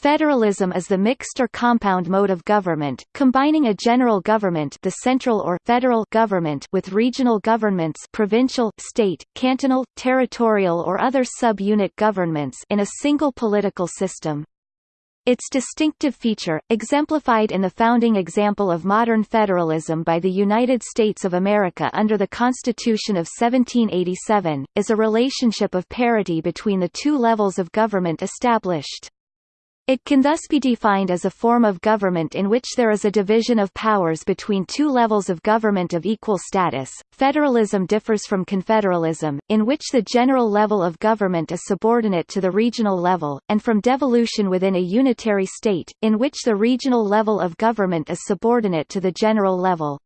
Federalism is the mixed or compound mode of government, combining a general government the central or federal government with regional governments provincial, state, cantonal, territorial or other sub-unit governments in a single political system. Its distinctive feature, exemplified in the founding example of modern federalism by the United States of America under the Constitution of 1787, is a relationship of parity between the two levels of government established. It can thus be defined as a form of government in which there is a division of powers between two levels of government of equal status. Federalism differs from confederalism, in which the general level of government is subordinate to the regional level, and from devolution within a unitary state, in which the regional level of government is subordinate to the general level.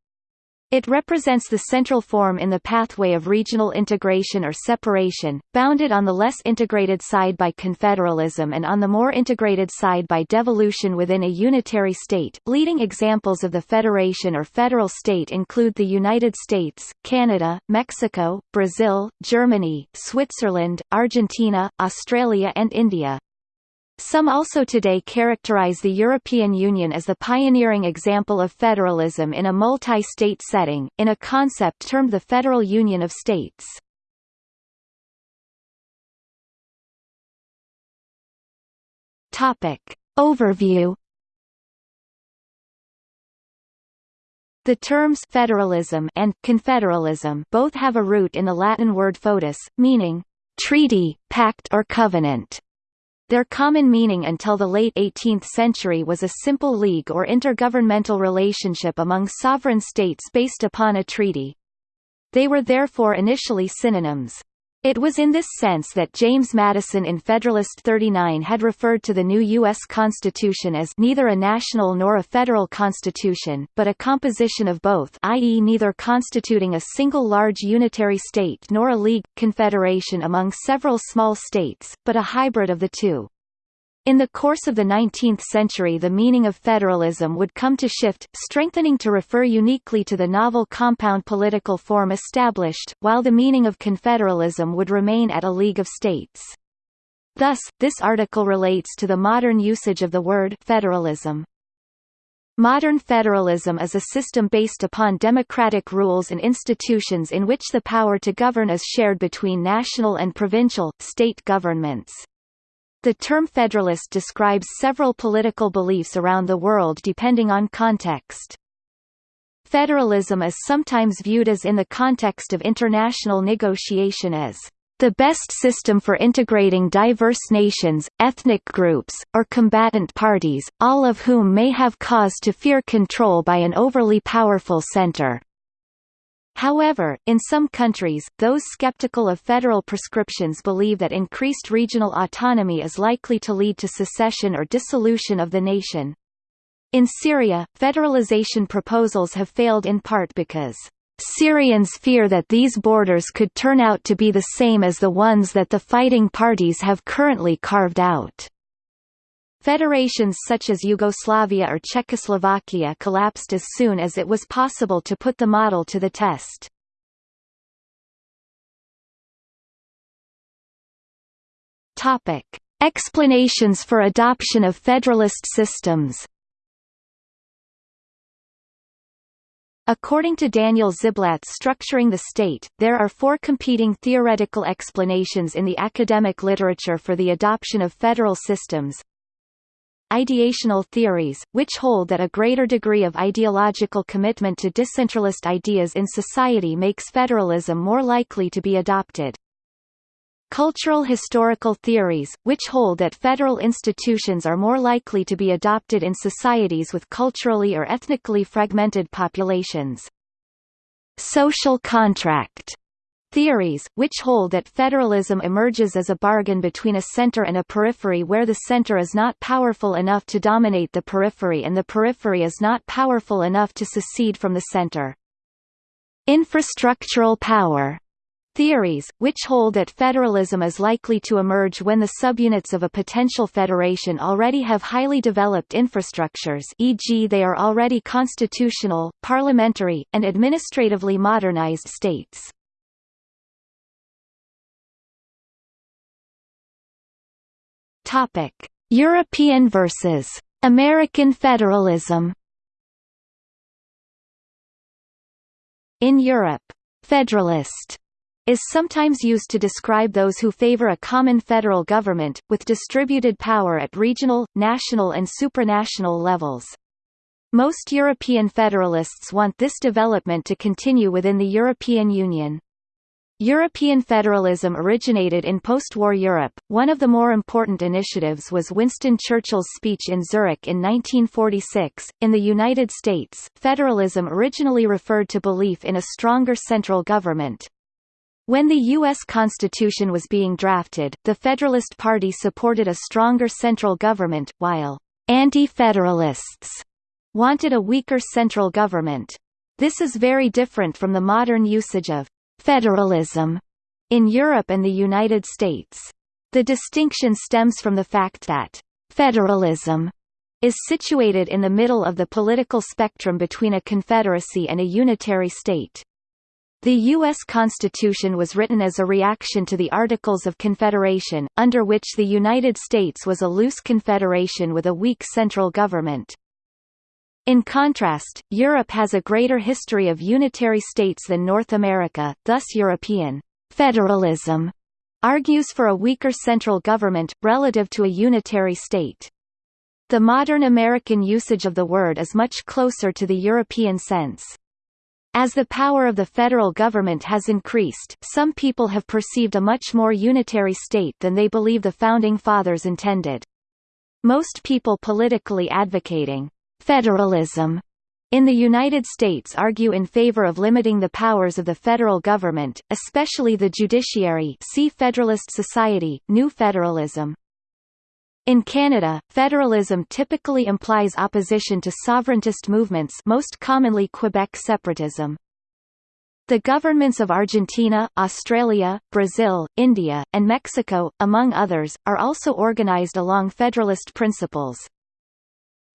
It represents the central form in the pathway of regional integration or separation, bounded on the less integrated side by confederalism and on the more integrated side by devolution within a unitary state. Leading examples of the federation or federal state include the United States, Canada, Mexico, Brazil, Germany, Switzerland, Argentina, Australia and India. Some also today characterize the European Union as the pioneering example of federalism in a multi-state setting, in a concept termed the Federal Union of States. Topic. Overview The terms federalism and confederalism both have a root in the Latin word foedus, meaning treaty, pact or covenant. Their common meaning until the late 18th century was a simple league or intergovernmental relationship among sovereign states based upon a treaty. They were therefore initially synonyms. It was in this sense that James Madison in Federalist 39 had referred to the new U.S. Constitution as neither a national nor a federal constitution, but a composition of both i.e. neither constituting a single large unitary state nor a league, confederation among several small states, but a hybrid of the two. In the course of the 19th century the meaning of federalism would come to shift, strengthening to refer uniquely to the novel compound political form established, while the meaning of confederalism would remain at a League of States. Thus, this article relates to the modern usage of the word federalism. Modern federalism is a system based upon democratic rules and institutions in which the power to govern is shared between national and provincial, state governments. The term federalist describes several political beliefs around the world depending on context. Federalism is sometimes viewed as in the context of international negotiation as the best system for integrating diverse nations, ethnic groups, or combatant parties, all of whom may have cause to fear control by an overly powerful center. However, in some countries, those skeptical of federal prescriptions believe that increased regional autonomy is likely to lead to secession or dissolution of the nation. In Syria, federalization proposals have failed in part because Syrians fear that these borders could turn out to be the same as the ones that the fighting parties have currently carved out. Federations such as Yugoslavia or Czechoslovakia collapsed as soon as it was possible to put the model to the test. Topic: Explanations for adoption of federalist systems. According to Daniel Ziblatt's Structuring the State, there are four competing theoretical explanations in the academic literature for the adoption of federal systems ideational theories, which hold that a greater degree of ideological commitment to decentralist ideas in society makes federalism more likely to be adopted. Cultural historical theories, which hold that federal institutions are more likely to be adopted in societies with culturally or ethnically fragmented populations. Social contract theories, which hold that federalism emerges as a bargain between a center and a periphery where the center is not powerful enough to dominate the periphery and the periphery is not powerful enough to secede from the center. Infrastructural power theories, which hold that federalism is likely to emerge when the subunits of a potential federation already have highly developed infrastructures e.g. they are already constitutional, parliamentary, and administratively modernized states. Topic: European versus American federalism In Europe, «federalist» is sometimes used to describe those who favor a common federal government, with distributed power at regional, national and supranational levels. Most European federalists want this development to continue within the European Union. European federalism originated in post-war Europe. One of the more important initiatives was Winston Churchill's speech in Zurich in 1946. In the United States, federalism originally referred to belief in a stronger central government. When the U.S. Constitution was being drafted, the Federalist Party supported a stronger central government, while anti-federalists wanted a weaker central government. This is very different from the modern usage of federalism in Europe and the United States. The distinction stems from the fact that federalism is situated in the middle of the political spectrum between a confederacy and a unitary state. The U.S. Constitution was written as a reaction to the Articles of Confederation, under which the United States was a loose confederation with a weak central government. In contrast, Europe has a greater history of unitary states than North America, thus European federalism argues for a weaker central government, relative to a unitary state. The modern American usage of the word is much closer to the European sense. As the power of the federal government has increased, some people have perceived a much more unitary state than they believe the Founding Fathers intended. Most people politically advocating Federalism in the United States argue in favor of limiting the powers of the federal government, especially the judiciary see Federalist Society, New Federalism. In Canada, federalism typically implies opposition to sovereigntist movements most commonly Quebec separatism. The governments of Argentina, Australia, Brazil, India, and Mexico, among others, are also organized along federalist principles.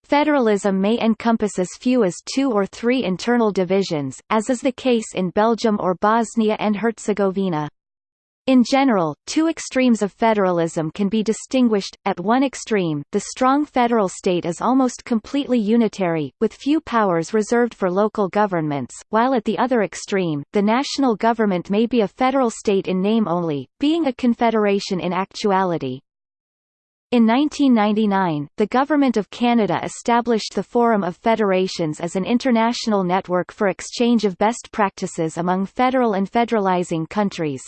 Federalism may encompass as few as two or three internal divisions, as is the case in Belgium or Bosnia and Herzegovina. In general, two extremes of federalism can be distinguished. At one extreme, the strong federal state is almost completely unitary, with few powers reserved for local governments, while at the other extreme, the national government may be a federal state in name only, being a confederation in actuality. In 1999, the Government of Canada established the Forum of Federations as an international network for exchange of best practices among federal and federalizing countries.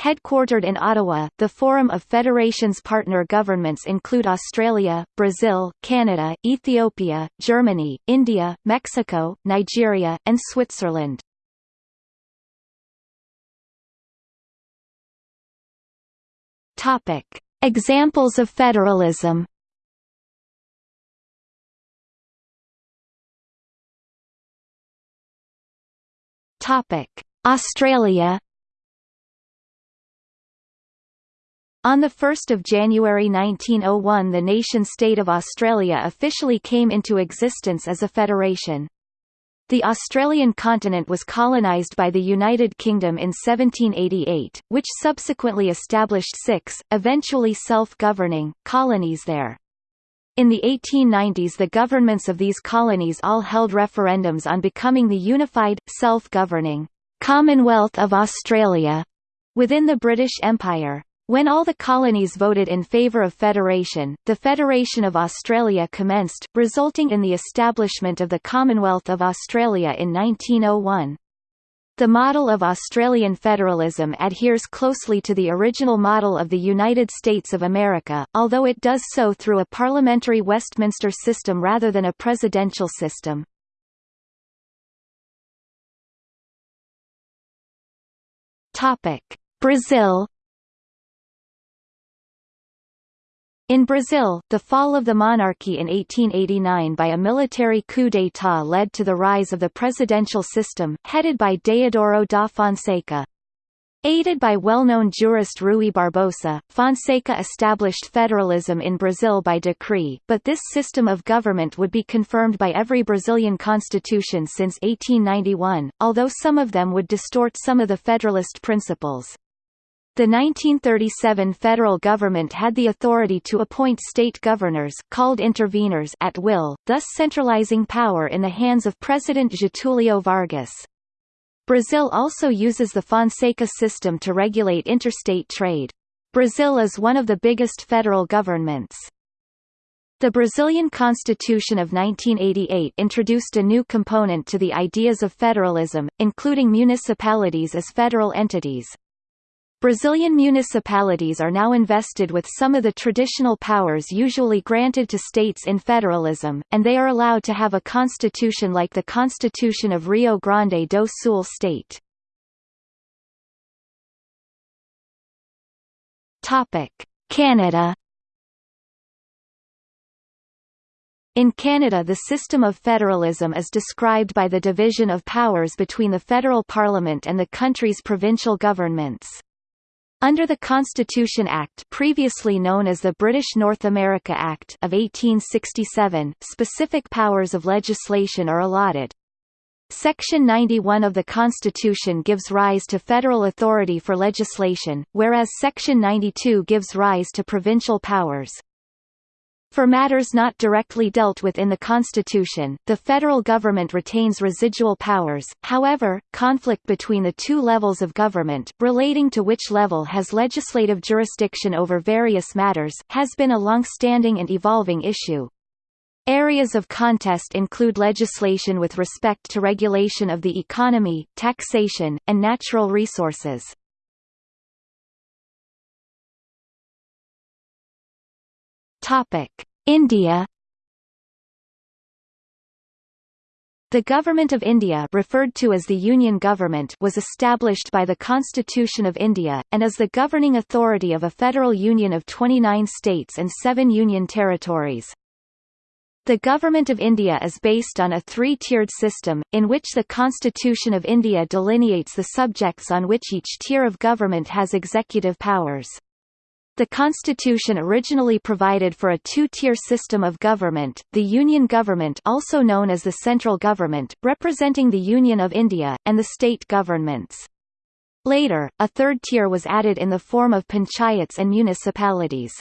Headquartered in Ottawa, the Forum of Federations partner governments include Australia, Brazil, Canada, Ethiopia, Germany, India, Mexico, Nigeria, and Switzerland. Topic. Examples of federalism Topic: Australia. On 1 January 1901 the nation-state of Australia officially came into existence as a federation. The Australian continent was colonised by the United Kingdom in 1788, which subsequently established six, eventually self-governing, colonies there. In the 1890s the governments of these colonies all held referendums on becoming the unified, self-governing, Commonwealth of Australia within the British Empire. When all the colonies voted in favour of federation, the Federation of Australia commenced, resulting in the establishment of the Commonwealth of Australia in 1901. The model of Australian federalism adheres closely to the original model of the United States of America, although it does so through a parliamentary Westminster system rather than a presidential system. Brazil In Brazil, the fall of the monarchy in 1889 by a military coup d'état led to the rise of the presidential system, headed by Deodoro da Fonseca. Aided by well-known jurist Rui Barbosa, Fonseca established federalism in Brazil by decree, but this system of government would be confirmed by every Brazilian constitution since 1891, although some of them would distort some of the federalist principles. The 1937 federal government had the authority to appoint state governors called interveners at will, thus centralizing power in the hands of President Getúlio Vargas. Brazil also uses the Fonseca system to regulate interstate trade. Brazil is one of the biggest federal governments. The Brazilian Constitution of 1988 introduced a new component to the ideas of federalism, including municipalities as federal entities. Brazilian municipalities are now invested with some of the traditional powers usually granted to states in federalism, and they are allowed to have a constitution like the Constitution of Rio Grande do Sul state. Canada In Canada the system of federalism is described by the division of powers between the federal parliament and the country's provincial governments. Under the Constitution Act previously known as the British North America Act of 1867, specific powers of legislation are allotted. Section 91 of the Constitution gives rise to federal authority for legislation, whereas Section 92 gives rise to provincial powers. For matters not directly dealt with in the Constitution, the federal government retains residual powers, however, conflict between the two levels of government relating to which level has legislative jurisdiction over various matters has been a long-standing and evolving issue. Areas of contest include legislation with respect to regulation of the economy, taxation, and natural resources. Topic: India The Government of India referred to as the Union Government was established by the Constitution of India, and is the governing authority of a federal union of 29 states and seven union territories. The Government of India is based on a three-tiered system, in which the Constitution of India delineates the subjects on which each tier of government has executive powers. The constitution originally provided for a two-tier system of government, the Union government also known as the central government, representing the Union of India, and the state governments. Later, a third tier was added in the form of panchayats and municipalities.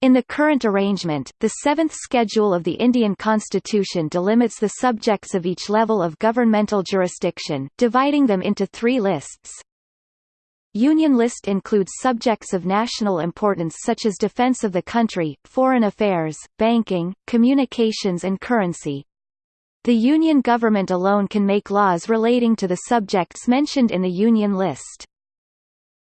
In the current arrangement, the seventh schedule of the Indian constitution delimits the subjects of each level of governmental jurisdiction, dividing them into three lists. Union list includes subjects of national importance such as defense of the country, foreign affairs, banking, communications and currency. The Union government alone can make laws relating to the subjects mentioned in the Union list.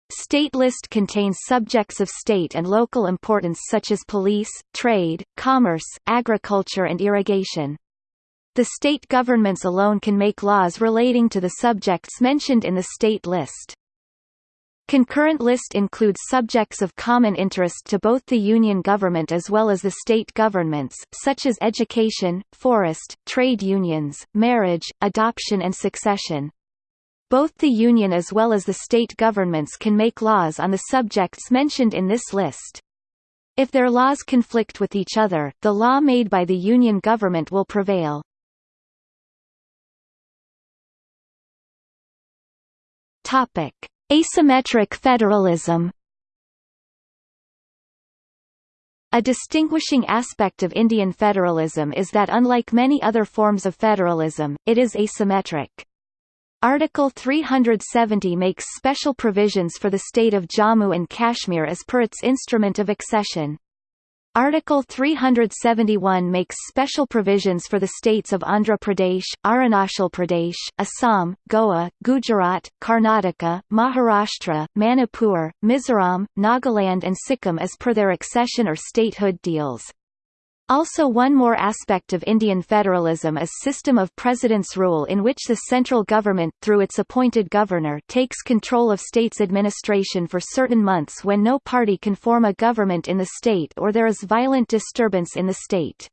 State list contains subjects of state and local importance such as police, trade, commerce, agriculture and irrigation. The state governments alone can make laws relating to the subjects mentioned in the state list. Concurrent list includes subjects of common interest to both the Union government as well as the state governments, such as education, forest, trade unions, marriage, adoption and succession. Both the Union as well as the state governments can make laws on the subjects mentioned in this list. If their laws conflict with each other, the law made by the Union government will prevail. Topic. Asymmetric federalism A distinguishing aspect of Indian federalism is that unlike many other forms of federalism, it is asymmetric. Article 370 makes special provisions for the state of Jammu and Kashmir as per its instrument of accession. Article 371 makes special provisions for the states of Andhra Pradesh, Arunachal Pradesh, Assam, Goa, Gujarat, Karnataka, Maharashtra, Manipur, Mizoram, Nagaland and Sikkim as per their accession or statehood deals. Also one more aspect of Indian federalism is system of president's rule in which the central government, through its appointed governor takes control of state's administration for certain months when no party can form a government in the state or there is violent disturbance in the state.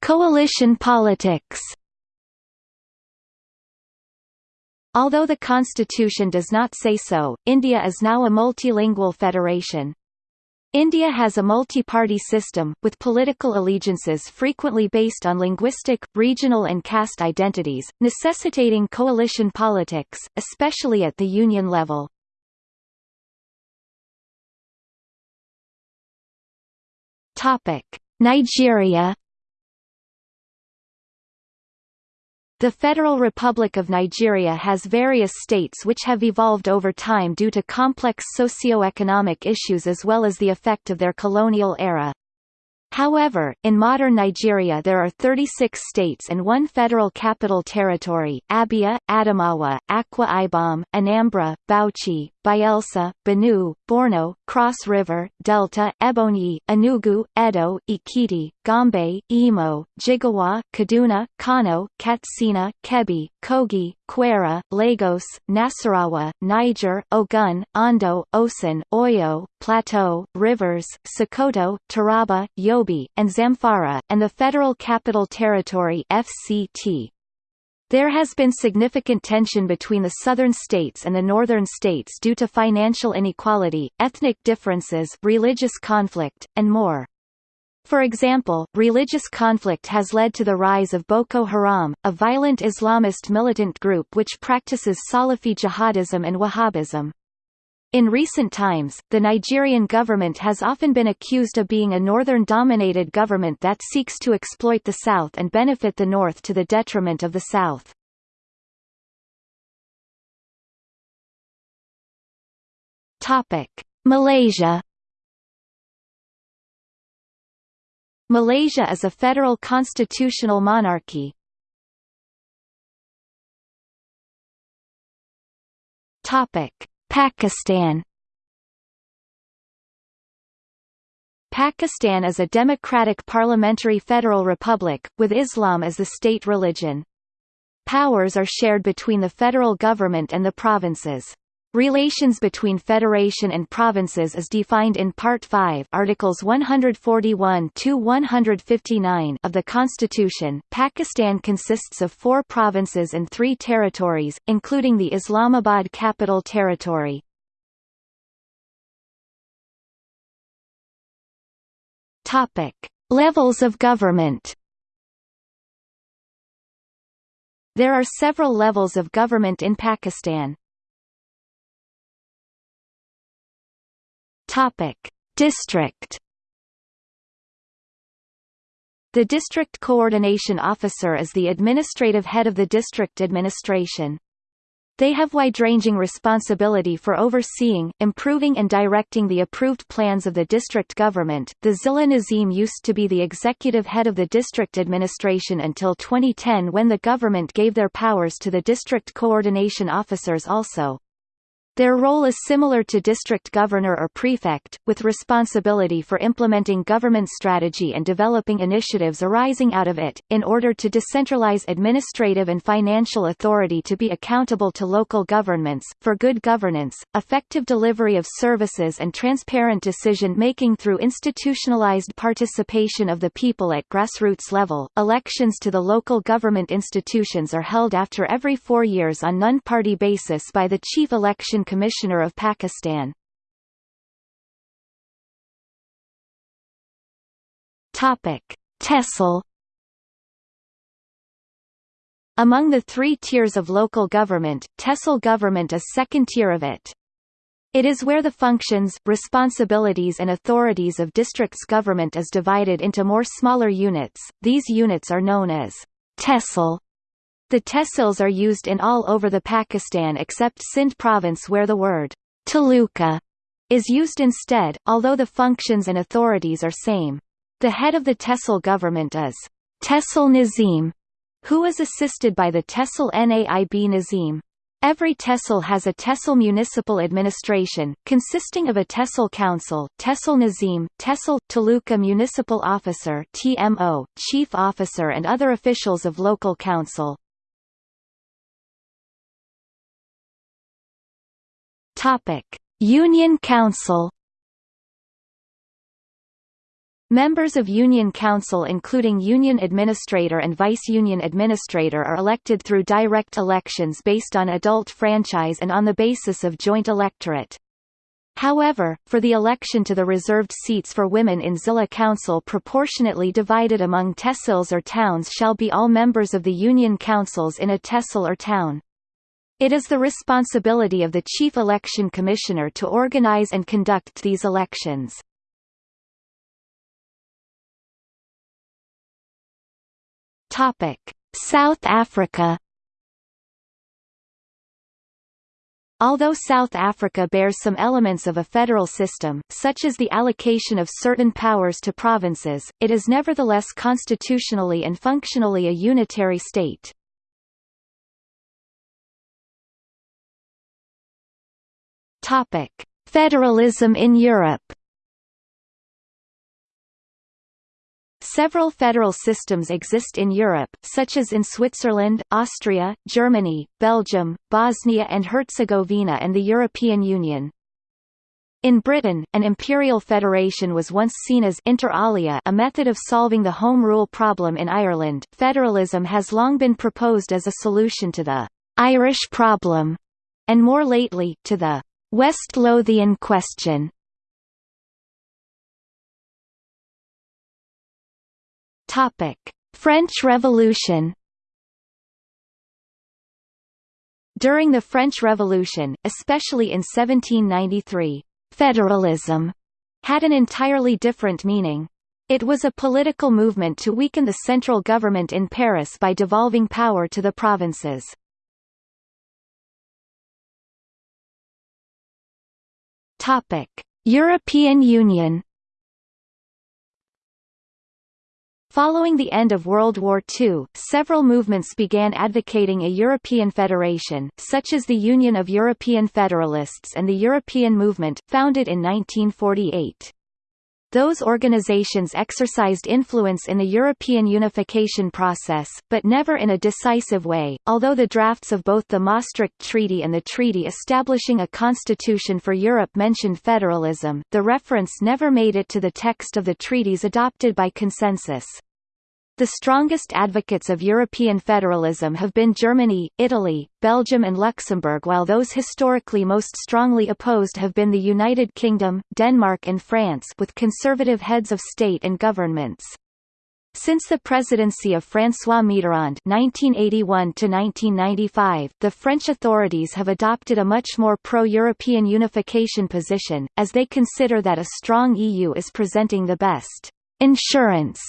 Coalition politics Although the constitution does not say so, India is now a multilingual federation. India has a multi-party system, with political allegiances frequently based on linguistic, regional and caste identities, necessitating coalition politics, especially at the union level. Nigeria The Federal Republic of Nigeria has various states which have evolved over time due to complex socio-economic issues as well as the effect of their colonial era. However, in modern Nigeria there are 36 states and one federal capital territory, Abia, Adamawa, Akwa Ibom, Anambra, Bauchi, Bayelsa, Benue, Borno, Cross River, Delta, Ebonyi, Enugu, Edo, Ekiti, Gombe, Imo, Jigawa, Kaduna, Kano, Katsina, Kebbi, Kogi, Kwara, Lagos, Nasarawa, Niger, Ogun, Ondo, Osun, Oyo, Plateau, Rivers, Sokoto, Taraba, Yobe, and Zamfara, and the Federal Capital Territory FCT. There has been significant tension between the southern states and the northern states due to financial inequality, ethnic differences religious conflict, and more. For example, religious conflict has led to the rise of Boko Haram, a violent Islamist militant group which practices Salafi jihadism and Wahhabism. In recent times, the Nigerian government has often been accused of being a northern-dominated government that seeks to exploit the south and benefit the north to the detriment of the south. Malaysia Malaysia is a federal constitutional monarchy. Topic Pakistan Pakistan is a democratic parliamentary federal republic, with Islam as the state religion. Powers are shared between the federal government and the provinces. Relations between federation and provinces is defined in Part 5 Articles 141 to 159 of the Constitution. Pakistan consists of 4 provinces and 3 territories, including the Islamabad Capital Territory. Topic: Levels of government. There are several levels of government in Pakistan. Topic: District. The District Coordination Officer is the administrative head of the district administration. They have wide-ranging responsibility for overseeing, improving and directing the approved plans of the district government. The Zilla Nazim used to be the executive head of the district administration until 2010 when the government gave their powers to the district coordination officers also. Their role is similar to district governor or prefect, with responsibility for implementing government strategy and developing initiatives arising out of it, in order to decentralize administrative and financial authority to be accountable to local governments, for good governance, effective delivery of services and transparent decision-making through institutionalized participation of the people at grassroots level. Elections to the local government institutions are held after every four years on non-party basis by the chief election Election Commissioner of Pakistan. Topic: Tehsil Among the three tiers of local government, Tehsil government is second tier of it. It is where the functions, responsibilities and authorities of districts government is divided into more smaller units. These units are known as Tehsil the tehsils are used in all over the Pakistan except Sindh province where the word taluka is used instead, although the functions and authorities are same. The head of the Tehsil government is Tehsil Nazim, who is assisted by the Tehsil Naib Nazim. Every tehsil has a tehsil municipal administration, consisting of a tehsil council, tehsil nazim, tehsil, taluka municipal officer TMO, chief officer and other officials of local council. Union Council. Members of Union Council including Union Administrator and Vice-Union Administrator are elected through direct elections based on adult franchise and on the basis of joint electorate. However, for the election to the reserved seats for women in Zilla Council proportionately divided among tehsils or towns shall be all members of the union councils in a tehsil or town. It is the responsibility of the Chief Election Commissioner to organize and conduct these elections. South Africa Although South Africa bears some elements of a federal system, such as the allocation of certain powers to provinces, it is nevertheless constitutionally and functionally a unitary state. Topic: Federalism in Europe. Several federal systems exist in Europe, such as in Switzerland, Austria, Germany, Belgium, Bosnia and Herzegovina and the European Union. In Britain, an imperial federation was once seen as inter alia a method of solving the Home Rule problem in Ireland. Federalism has long been proposed as a solution to the Irish problem, and more lately, to the West Lothian question. Topic: French Revolution. During the French Revolution, especially in 1793, federalism had an entirely different meaning. It was a political movement to weaken the central government in Paris by devolving power to the provinces. Topic: European Union Following the end of World War II, several movements began advocating a European federation, such as the Union of European Federalists and the European Movement, founded in 1948. Those organizations exercised influence in the European unification process, but never in a decisive way. Although the drafts of both the Maastricht Treaty and the treaty establishing a constitution for Europe mentioned federalism, the reference never made it to the text of the treaties adopted by consensus. The strongest advocates of European federalism have been Germany, Italy, Belgium and Luxembourg while those historically most strongly opposed have been the United Kingdom, Denmark and France with conservative heads of state and governments. Since the presidency of François Mitterrand (1981–1995), the French authorities have adopted a much more pro-European unification position, as they consider that a strong EU is presenting the best insurance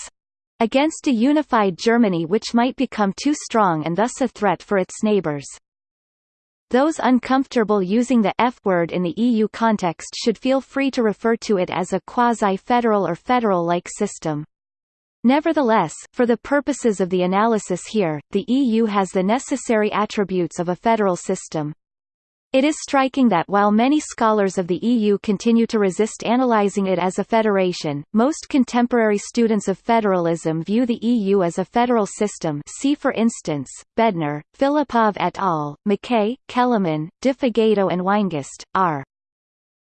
against a unified Germany which might become too strong and thus a threat for its neighbours. Those uncomfortable using the F word in the EU context should feel free to refer to it as a quasi-federal or federal-like system. Nevertheless, for the purposes of the analysis here, the EU has the necessary attributes of a federal system. It is striking that while many scholars of the EU continue to resist analyzing it as a federation, most contemporary students of federalism view the EU as a federal system see for instance, Bednar, Filippov et al., McKay, Kelemen, De and Weingast, R.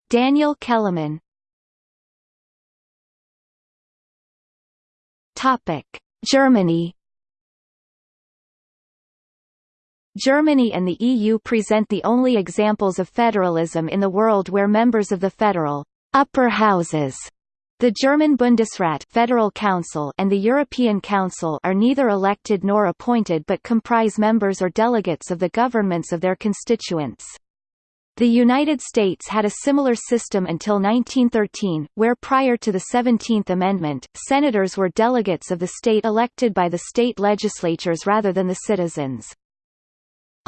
Daniel Kelemen Germany Germany and the EU present the only examples of federalism in the world where members of the federal upper houses the German Bundesrat Federal Council and the European Council are neither elected nor appointed but comprise members or delegates of the governments of their constituents. The United States had a similar system until 1913, where prior to the 17th Amendment, senators were delegates of the state elected by the state legislatures rather than the citizens.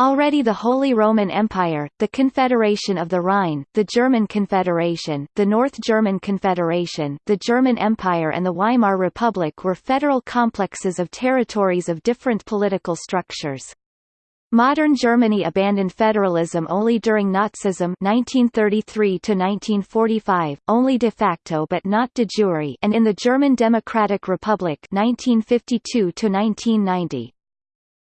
Already the Holy Roman Empire, the Confederation of the Rhine, the German Confederation, the North German Confederation, the German Empire and the Weimar Republic were federal complexes of territories of different political structures. Modern Germany abandoned federalism only during Nazism 1933 1945, only de facto but not de jure, and in the German Democratic Republic 1952 1990.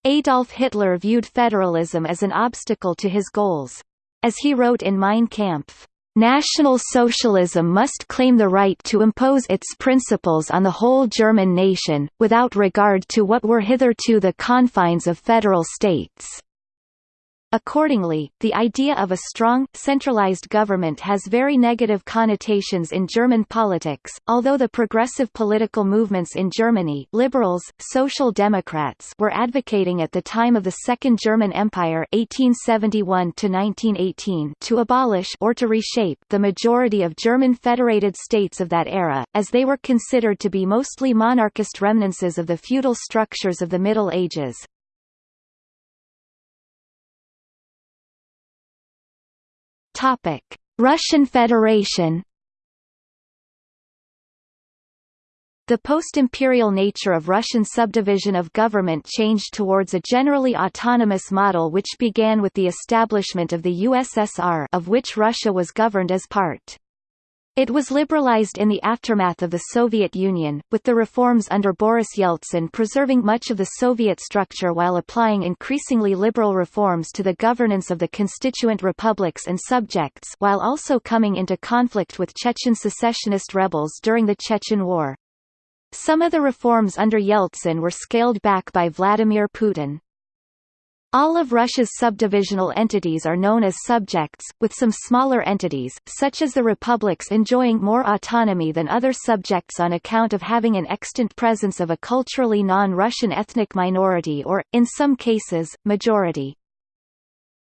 Adolf Hitler viewed federalism as an obstacle to his goals. As he wrote in Mein Kampf, National Socialism must claim the right to impose its principles on the whole German nation, without regard to what were hitherto the confines of federal states. Accordingly, the idea of a strong, centralized government has very negative connotations in German politics, although the progressive political movements in Germany liberals, social democrats were advocating at the time of the Second German Empire 1871 to abolish or to reshape the majority of German federated states of that era, as they were considered to be mostly monarchist remnants of the feudal structures of the Middle Ages. Topic: Russian Federation. The post-imperial nature of Russian subdivision of government changed towards a generally autonomous model which began with the establishment of the USSR of which Russia was governed as part. It was liberalized in the aftermath of the Soviet Union, with the reforms under Boris Yeltsin preserving much of the Soviet structure while applying increasingly liberal reforms to the governance of the constituent republics and subjects while also coming into conflict with Chechen secessionist rebels during the Chechen War. Some of the reforms under Yeltsin were scaled back by Vladimir Putin. All of Russia's subdivisional entities are known as subjects, with some smaller entities, such as the republics enjoying more autonomy than other subjects on account of having an extant presence of a culturally non-Russian ethnic minority or, in some cases, majority.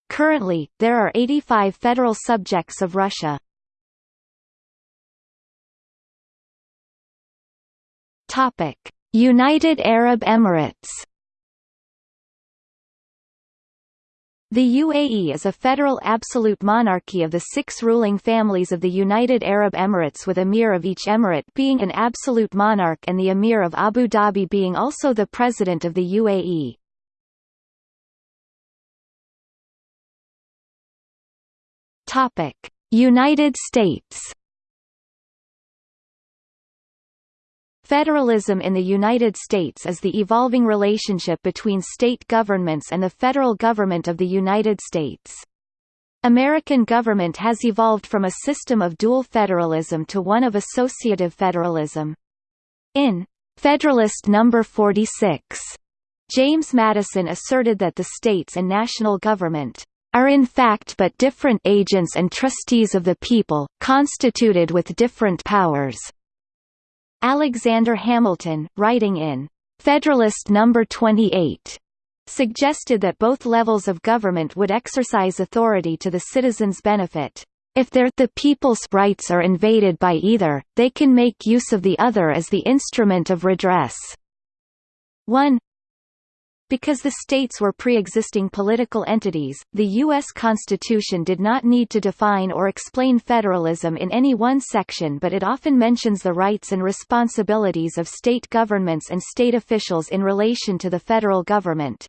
Currently, there are 85 federal subjects of Russia. United Arab Emirates The UAE is a federal absolute monarchy of the six ruling families of the United Arab Emirates with emir of each emirate being an absolute monarch and the emir of Abu Dhabi being also the president of the UAE. United States Federalism in the United States is the evolving relationship between state governments and the federal government of the United States. American government has evolved from a system of dual federalism to one of associative federalism. In Federalist No. 46, James Madison asserted that the states and national government are in fact but different agents and trustees of the people, constituted with different powers. Alexander Hamilton, writing in Federalist No. 28, suggested that both levels of government would exercise authority to the citizens' benefit. If their the people's rights are invaded by either, they can make use of the other as the instrument of redress. 1 because the states were pre-existing political entities, the U.S. Constitution did not need to define or explain federalism in any one section but it often mentions the rights and responsibilities of state governments and state officials in relation to the federal government.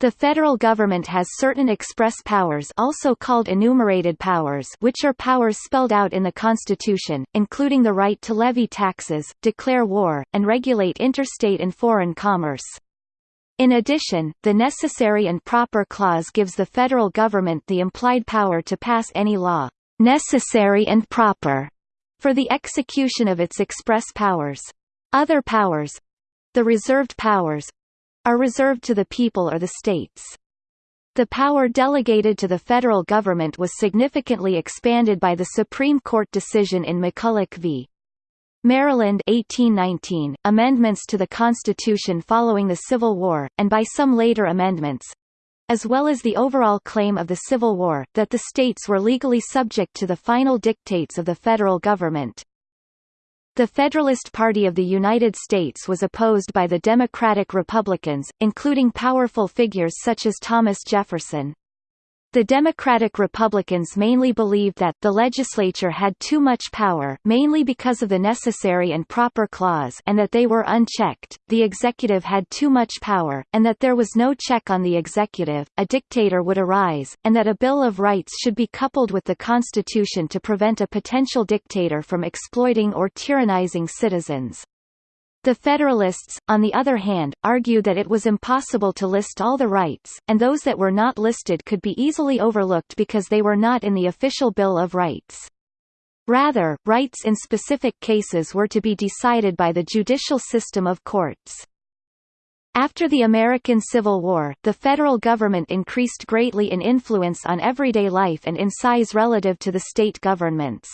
The federal government has certain express powers also called enumerated powers which are powers spelled out in the Constitution, including the right to levy taxes, declare war, and regulate interstate and foreign commerce. In addition, the necessary and proper clause gives the federal government the implied power to pass any law, necessary and proper, for the execution of its express powers. Other powers the reserved powers are reserved to the people or the states. The power delegated to the federal government was significantly expanded by the Supreme Court decision in McCulloch v. Maryland 1819, amendments to the Constitution following the Civil War, and by some later amendments, as well as the overall claim of the Civil War, that the states were legally subject to the final dictates of the federal government. The Federalist Party of the United States was opposed by the Democratic Republicans, including powerful figures such as Thomas Jefferson. The Democratic Republicans mainly believed that the legislature had too much power mainly because of the necessary and proper clause and that they were unchecked, the executive had too much power, and that there was no check on the executive, a dictator would arise, and that a Bill of Rights should be coupled with the Constitution to prevent a potential dictator from exploiting or tyrannizing citizens. The Federalists, on the other hand, argued that it was impossible to list all the rights, and those that were not listed could be easily overlooked because they were not in the official Bill of Rights. Rather, rights in specific cases were to be decided by the judicial system of courts. After the American Civil War, the federal government increased greatly in influence on everyday life and in size relative to the state governments.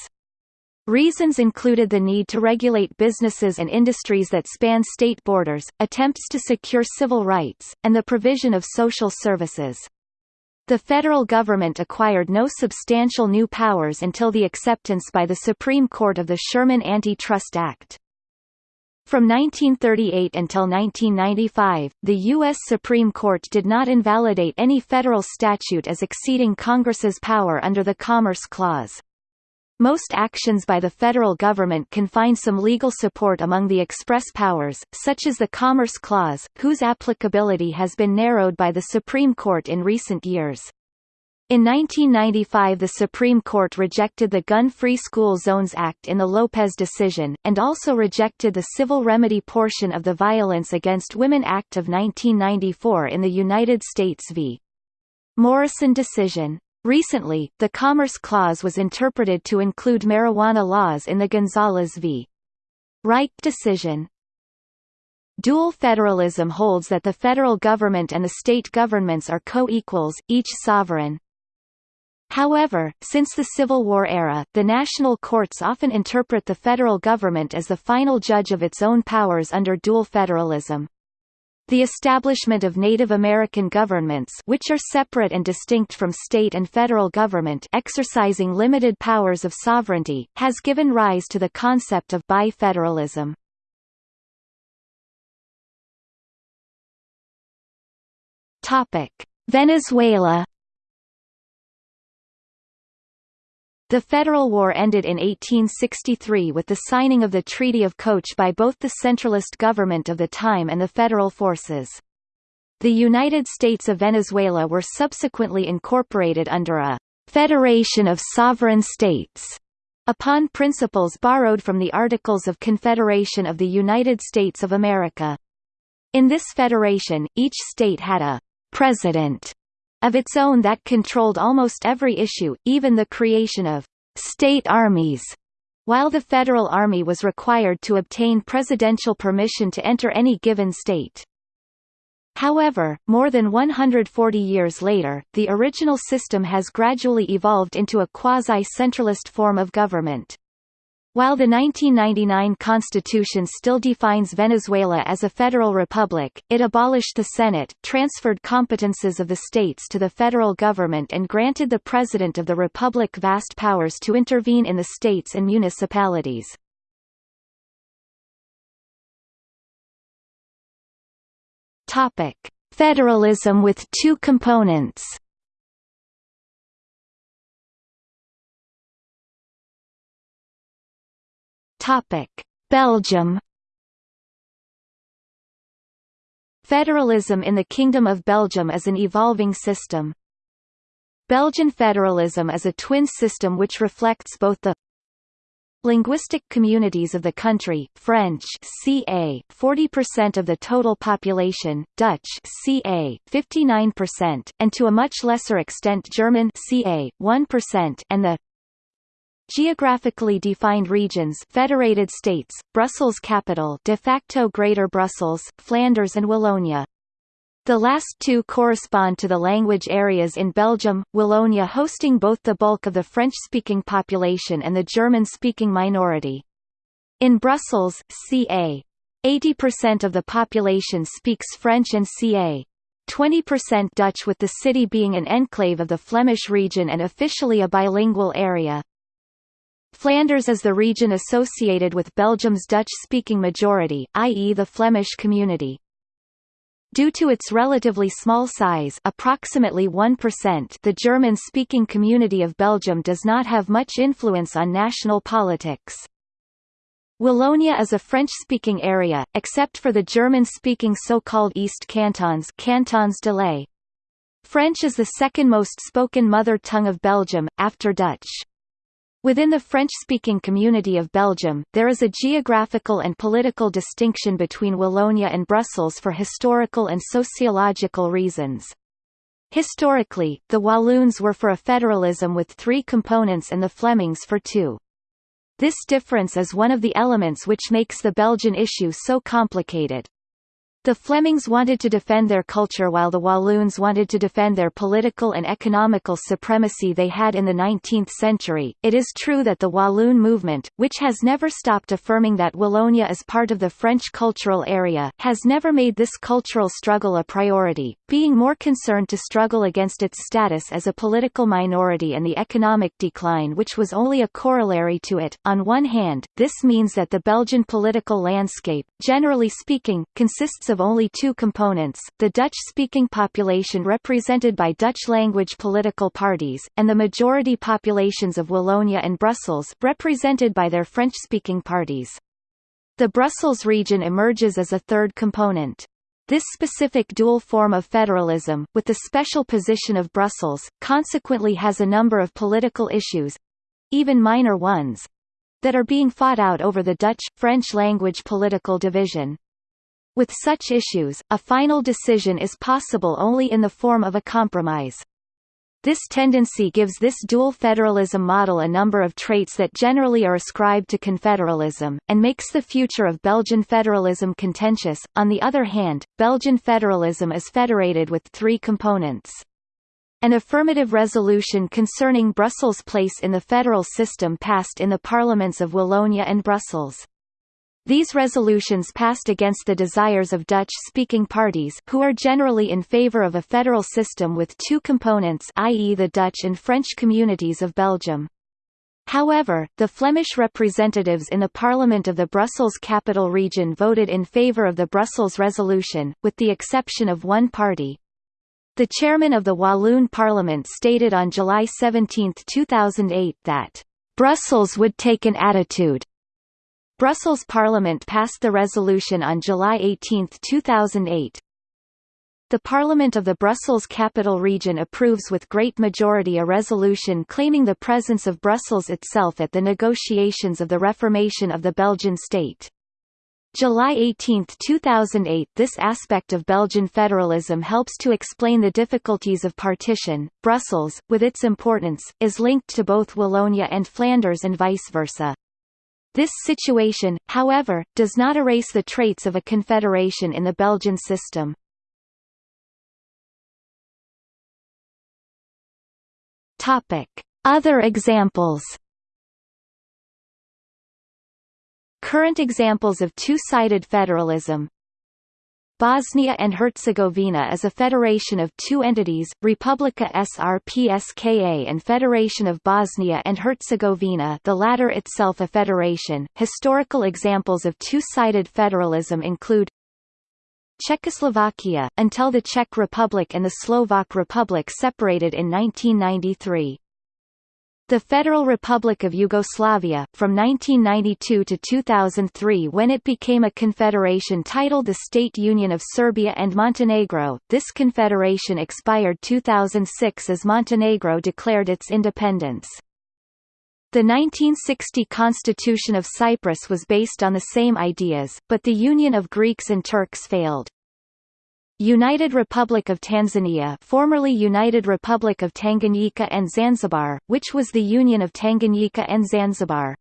Reasons included the need to regulate businesses and industries that span state borders, attempts to secure civil rights, and the provision of social services. The federal government acquired no substantial new powers until the acceptance by the Supreme Court of the Sherman Antitrust Act. From 1938 until 1995, the U.S. Supreme Court did not invalidate any federal statute as exceeding Congress's power under the Commerce Clause. Most actions by the federal government can find some legal support among the express powers, such as the Commerce Clause, whose applicability has been narrowed by the Supreme Court in recent years. In 1995 the Supreme Court rejected the Gun-Free School Zones Act in the Lopez decision, and also rejected the civil remedy portion of the Violence Against Women Act of 1994 in the United States v. Morrison decision. Recently, the Commerce Clause was interpreted to include marijuana laws in the Gonzales v. Raich decision. Dual federalism holds that the federal government and the state governments are co-equals, each sovereign. However, since the Civil War era, the national courts often interpret the federal government as the final judge of its own powers under dual federalism. The establishment of Native American governments which are separate and distinct from state and federal government exercising limited powers of sovereignty, has given rise to the concept of bifederalism. Venezuela The Federal War ended in 1863 with the signing of the Treaty of Coche by both the centralist government of the time and the federal forces. The United States of Venezuela were subsequently incorporated under a «Federation of Sovereign States» upon principles borrowed from the Articles of Confederation of the United States of America. In this federation, each state had a «president» of its own that controlled almost every issue, even the creation of «state armies», while the Federal Army was required to obtain presidential permission to enter any given state. However, more than 140 years later, the original system has gradually evolved into a quasi-centralist form of government. While the 1999 constitution still defines Venezuela as a federal republic, it abolished the Senate, transferred competences of the states to the federal government and granted the president of the republic vast powers to intervene in the states and municipalities. Federalism with two components. Topic: Belgium. Federalism in the Kingdom of Belgium is an evolving system. Belgian federalism is a twin system which reflects both the linguistic communities of the country French ca 40% of the total population Dutch ca 59% and to a much lesser extent German ca 1% and the Geographically defined regions federated states, Brussels capital de facto Greater Brussels, Flanders and Wallonia. The last two correspond to the language areas in Belgium, Wallonia hosting both the bulk of the French-speaking population and the German-speaking minority. In Brussels, ca. 80% of the population speaks French and ca. 20% Dutch with the city being an enclave of the Flemish region and officially a bilingual area. Flanders is the region associated with Belgium's Dutch-speaking majority, i.e. the Flemish community. Due to its relatively small size approximately 1% the German-speaking community of Belgium does not have much influence on national politics. Wallonia is a French-speaking area, except for the German-speaking so-called East Cantons Cantons de. French is the second most spoken mother tongue of Belgium, after Dutch. Within the French-speaking community of Belgium, there is a geographical and political distinction between Wallonia and Brussels for historical and sociological reasons. Historically, the Walloons were for a federalism with three components and the Flemings for two. This difference is one of the elements which makes the Belgian issue so complicated. The Flemings wanted to defend their culture while the Walloons wanted to defend their political and economical supremacy they had in the 19th century. It is true that the Walloon movement, which has never stopped affirming that Wallonia is part of the French cultural area, has never made this cultural struggle a priority, being more concerned to struggle against its status as a political minority and the economic decline which was only a corollary to it. On one hand, this means that the Belgian political landscape, generally speaking, consists of of only two components, the Dutch-speaking population represented by Dutch-language political parties, and the majority populations of Wallonia and Brussels represented by their French-speaking parties. The Brussels region emerges as a third component. This specific dual form of federalism, with the special position of Brussels, consequently has a number of political issues—even minor ones—that are being fought out over the Dutch-French language political division. With such issues, a final decision is possible only in the form of a compromise. This tendency gives this dual federalism model a number of traits that generally are ascribed to confederalism, and makes the future of Belgian federalism contentious. On the other hand, Belgian federalism is federated with three components. An affirmative resolution concerning Brussels' place in the federal system passed in the parliaments of Wallonia and Brussels. These resolutions passed against the desires of Dutch-speaking parties who are generally in favor of a federal system with two components i.e. the Dutch and French communities of Belgium. However, the Flemish representatives in the Parliament of the Brussels Capital Region voted in favor of the Brussels resolution, with the exception of one party. The chairman of the Walloon Parliament stated on July 17, 2008 that, "...Brussels would take an attitude Brussels Parliament passed the resolution on July 18, 2008. The Parliament of the Brussels Capital Region approves with great majority a resolution claiming the presence of Brussels itself at the negotiations of the reformation of the Belgian state. July 18, 2008 This aspect of Belgian federalism helps to explain the difficulties of partition. Brussels, with its importance, is linked to both Wallonia and Flanders and vice versa. This situation, however, does not erase the traits of a confederation in the Belgian system. Other examples. Current examples of two-sided federalism Bosnia and Herzegovina is a federation of two entities, Republika Srpska and Federation of Bosnia and Herzegovina the latter itself a federation. Historical examples of two-sided federalism include Czechoslovakia, until the Czech Republic and the Slovak Republic separated in 1993. The Federal Republic of Yugoslavia, from 1992 to 2003 when it became a confederation titled the State Union of Serbia and Montenegro, this confederation expired 2006 as Montenegro declared its independence. The 1960 Constitution of Cyprus was based on the same ideas, but the union of Greeks and Turks failed. United Republic of Tanzania formerly United Republic of Tanganyika and Zanzibar, which was the Union of Tanganyika and Zanzibar.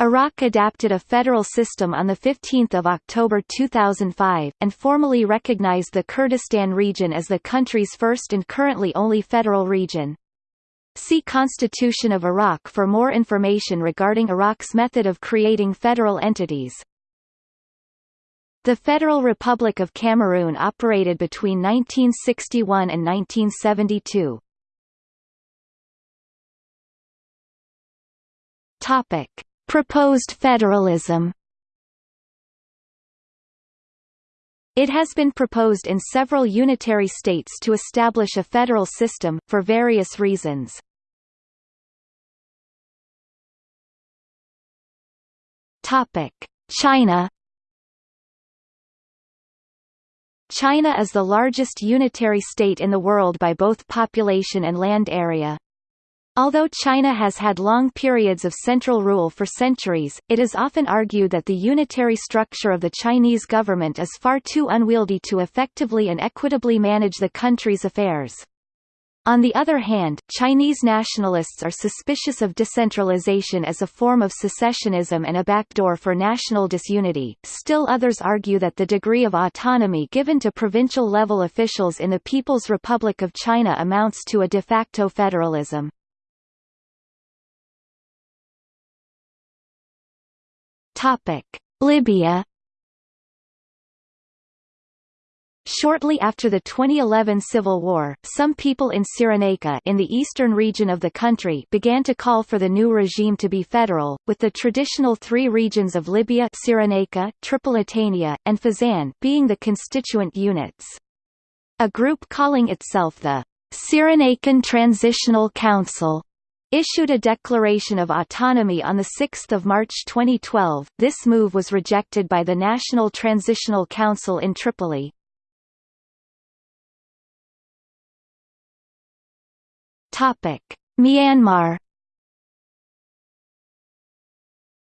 Iraq adapted a federal system on 15 October 2005, and formally recognized the Kurdistan region as the country's first and currently only federal region. See Constitution of Iraq for more information regarding Iraq's method of creating federal entities. The Federal Republic of Cameroon operated between 1961 and 1972. Topic: Proposed federalism. It has been proposed in several unitary states to establish a federal system, for various reasons. China China is the largest unitary state in the world by both population and land area. Although China has had long periods of central rule for centuries, it is often argued that the unitary structure of the Chinese government is far too unwieldy to effectively and equitably manage the country's affairs. On the other hand, Chinese nationalists are suspicious of decentralization as a form of secessionism and a backdoor for national disunity. Still others argue that the degree of autonomy given to provincial-level officials in the People's Republic of China amounts to a de facto federalism. Topic: Libya Shortly after the 2011 civil war, some people in Cyrenaica in the eastern region of the country began to call for the new regime to be federal, with the traditional three regions of Libya Cyrenaica, Tripolitania, and Fezzan being the constituent units. A group calling itself the Cyrenaican Transitional Council issued a declaration of autonomy on 6 March 2012. This move was rejected by the National Transitional Council in Tripoli, Topic: Myanmar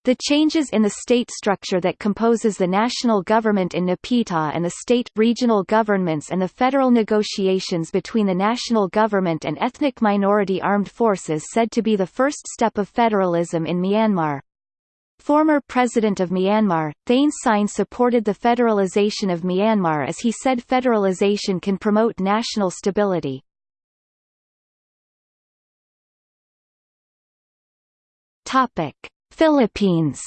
The changes in the state structure that composes the national government in Naypyidaw and the state, regional governments and the federal negotiations between the national government and ethnic minority armed forces said to be the first step of federalism in Myanmar. Former President of Myanmar, Thein Sein supported the federalization of Myanmar as he said federalization can promote national stability. Topic: Philippines.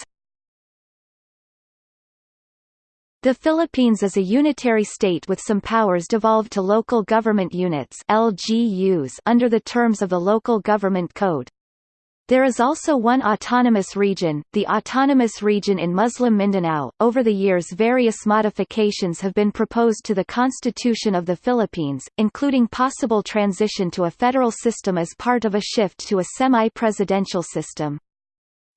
The Philippines is a unitary state with some powers devolved to local government units LGUs under the terms of the Local Government Code. There is also one autonomous region, the Autonomous Region in Muslim Mindanao. Over the years, various modifications have been proposed to the Constitution of the Philippines, including possible transition to a federal system as part of a shift to a semi-presidential system.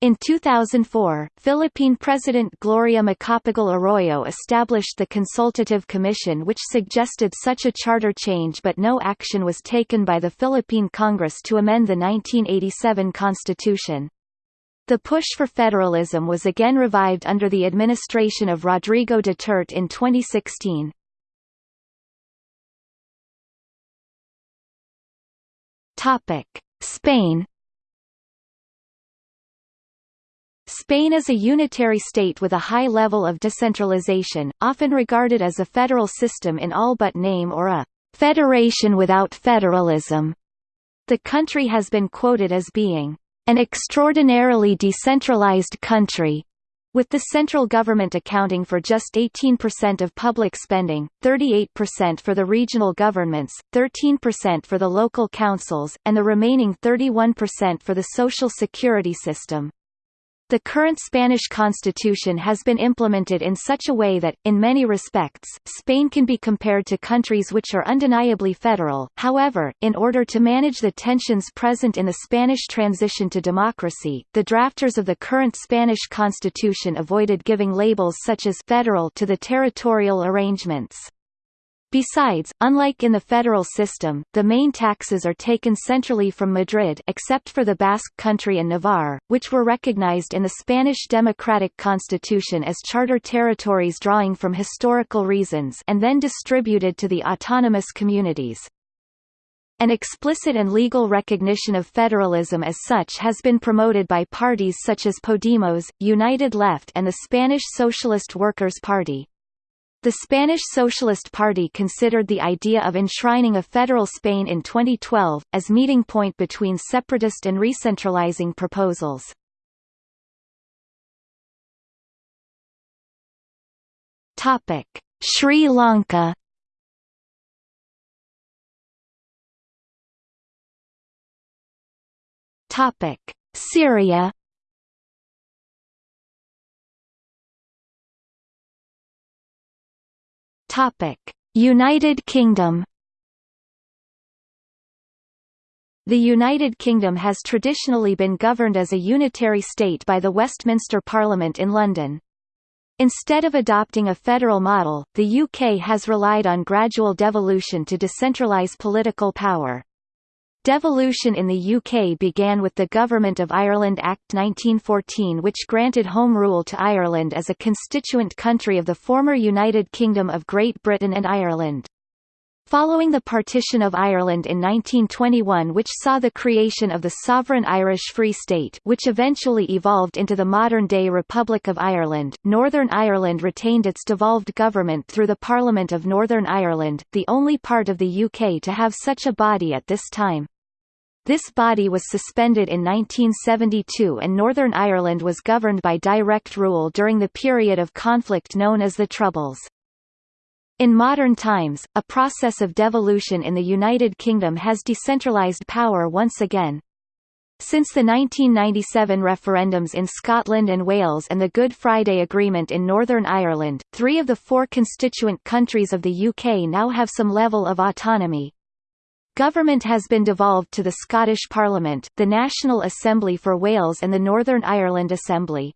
In 2004, Philippine President Gloria Macapagal Arroyo established the Consultative Commission which suggested such a charter change but no action was taken by the Philippine Congress to amend the 1987 Constitution. The push for federalism was again revived under the administration of Rodrigo Duterte in 2016. Spain Spain is a unitary state with a high level of decentralization, often regarded as a federal system in all but name or a «federation without federalism». The country has been quoted as being «an extraordinarily decentralized country», with the central government accounting for just 18% of public spending, 38% for the regional governments, 13% for the local councils, and the remaining 31% for the social security system. The current Spanish constitution has been implemented in such a way that, in many respects, Spain can be compared to countries which are undeniably federal. However, in order to manage the tensions present in the Spanish transition to democracy, the drafters of the current Spanish constitution avoided giving labels such as federal to the territorial arrangements. Besides, unlike in the federal system, the main taxes are taken centrally from Madrid except for the Basque Country and Navarre, which were recognized in the Spanish democratic constitution as charter territories drawing from historical reasons and then distributed to the autonomous communities. An explicit and legal recognition of federalism as such has been promoted by parties such as Podemos, United Left and the Spanish Socialist Workers' Party. The Spanish Socialist Party considered the idea of enshrining a federal Spain in 2012, as meeting point between separatist and recentralizing proposals. Sri Lanka Syria Topic: United Kingdom. The United Kingdom has traditionally been governed as a unitary state by the Westminster Parliament in London. Instead of adopting a federal model, the UK has relied on gradual devolution to decentralise political power. Devolution in the UK began with the Government of Ireland Act 1914 which granted Home Rule to Ireland as a constituent country of the former United Kingdom of Great Britain and Ireland. Following the partition of Ireland in 1921 which saw the creation of the sovereign Irish Free State which eventually evolved into the modern-day Republic of Ireland, Northern Ireland retained its devolved government through the Parliament of Northern Ireland, the only part of the UK to have such a body at this time. This body was suspended in 1972 and Northern Ireland was governed by direct rule during the period of conflict known as the Troubles. In modern times, a process of devolution in the United Kingdom has decentralised power once again. Since the 1997 referendums in Scotland and Wales and the Good Friday Agreement in Northern Ireland, three of the four constituent countries of the UK now have some level of autonomy. Government has been devolved to the Scottish Parliament, the National Assembly for Wales and the Northern Ireland Assembly.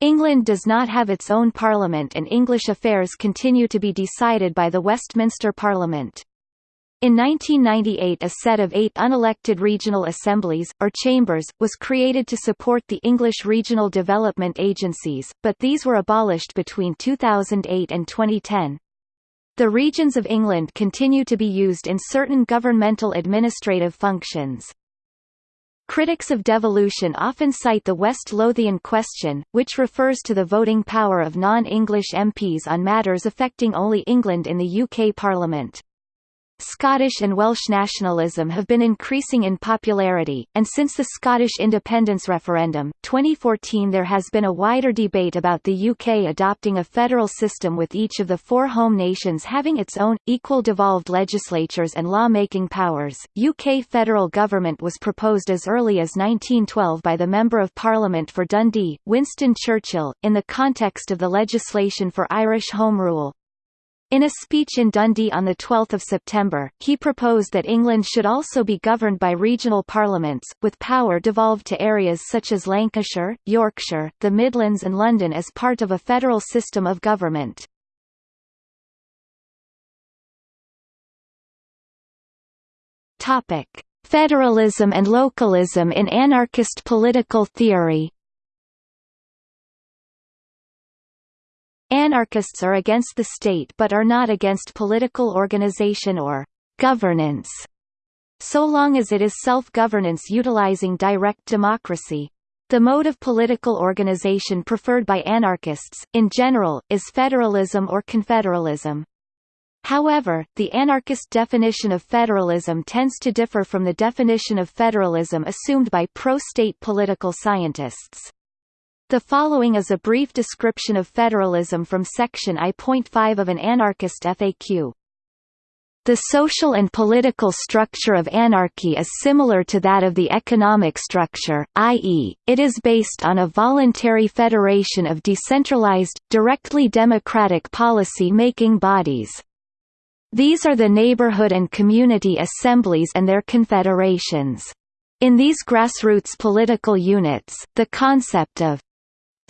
England does not have its own parliament and English affairs continue to be decided by the Westminster Parliament. In 1998 a set of eight unelected regional assemblies, or chambers, was created to support the English regional development agencies, but these were abolished between 2008 and 2010. The regions of England continue to be used in certain governmental administrative functions. Critics of devolution often cite the West Lothian question, which refers to the voting power of non-English MPs on matters affecting only England in the UK Parliament. Scottish and Welsh nationalism have been increasing in popularity, and since the Scottish independence referendum, 2014 there has been a wider debate about the UK adopting a federal system with each of the four home nations having its own, equal devolved legislatures and law-making powers. UK federal government was proposed as early as 1912 by the Member of Parliament for Dundee, Winston Churchill, in the context of the legislation for Irish Home Rule. In a speech in Dundee on 12 September, he proposed that England should also be governed by regional parliaments, with power devolved to areas such as Lancashire, Yorkshire, the Midlands and London as part of a federal system of government. Federalism and localism in anarchist political theory Anarchists are against the state but are not against political organization or governance, so long as it is self-governance utilizing direct democracy. The mode of political organization preferred by anarchists, in general, is federalism or confederalism. However, the anarchist definition of federalism tends to differ from the definition of federalism assumed by pro-state political scientists. The following is a brief description of federalism from section I.5 of an anarchist FAQ. The social and political structure of anarchy is similar to that of the economic structure, i.e., it is based on a voluntary federation of decentralized, directly democratic policy-making bodies. These are the neighborhood and community assemblies and their confederations. In these grassroots political units, the concept of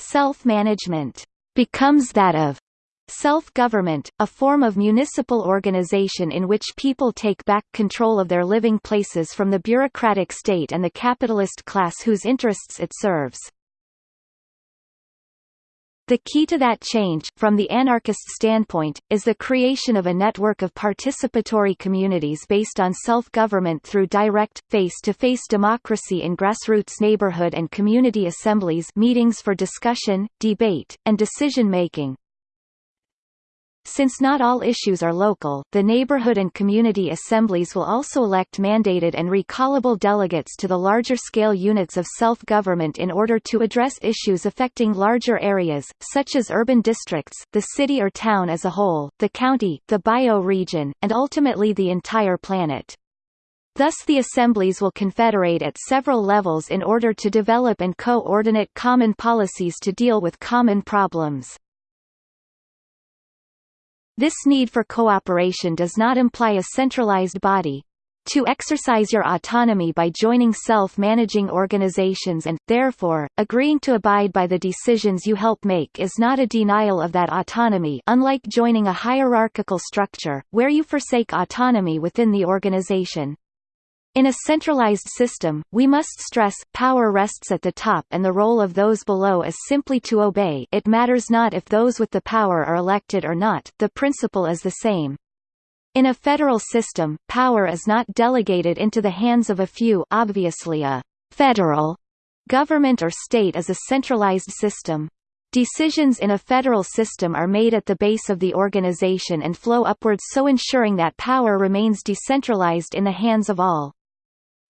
Self-management becomes that of self-government, a form of municipal organization in which people take back control of their living places from the bureaucratic state and the capitalist class whose interests it serves. The key to that change, from the anarchist standpoint, is the creation of a network of participatory communities based on self-government through direct, face-to-face -face democracy in grassroots neighborhood and community assemblies meetings for discussion, debate, and decision-making, since not all issues are local, the neighborhood and community assemblies will also elect mandated and recallable delegates to the larger-scale units of self-government in order to address issues affecting larger areas, such as urban districts, the city or town as a whole, the county, the bioregion, and ultimately the entire planet. Thus the assemblies will confederate at several levels in order to develop and co-ordinate common policies to deal with common problems. This need for cooperation does not imply a centralized body. To exercise your autonomy by joining self-managing organizations and, therefore, agreeing to abide by the decisions you help make is not a denial of that autonomy unlike joining a hierarchical structure, where you forsake autonomy within the organization. In a centralized system, we must stress, power rests at the top and the role of those below is simply to obey it matters not if those with the power are elected or not, the principle is the same. In a federal system, power is not delegated into the hands of a few obviously a «federal» government or state is a centralized system. Decisions in a federal system are made at the base of the organization and flow upwards so ensuring that power remains decentralized in the hands of all.